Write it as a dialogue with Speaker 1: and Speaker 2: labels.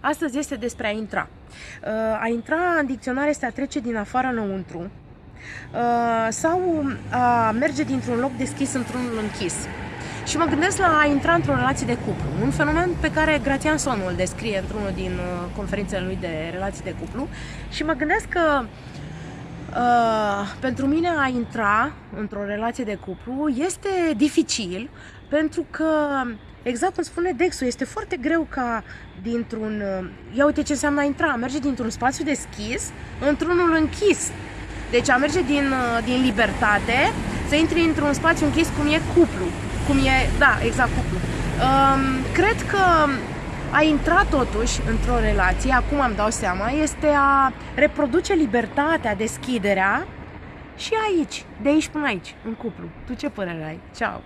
Speaker 1: Astăzi este despre a intra. Uh, a intra în dicționar este a trece din afară înăuntru uh, sau a merge dintr-un loc deschis într-unul închis. Și mă gândesc la a intra într-o relație de cuplu, un fenomen pe care Gratian Sonu îl descrie într-unul din uh, conferințele lui de relații de cuplu și mă gândesc că Uh, pentru mine a intra într-o relație de cuplu este dificil pentru că, exact cum spune Dexu, este foarte greu ca dintr-un... Uh, ia uite ce înseamnă a intra, a merge dintr-un spațiu deschis într-unul închis. Deci a merge din, uh, din libertate să intri într-un spațiu închis cum e cuplu. Cum e, da, exact cuplu. Um, cred că a intra totuși într-o relație, acum am dau seama, este a reproduce libertatea, deschiderea și aici, de aici până aici, în cuplu. Tu ce părere ai? Ceau!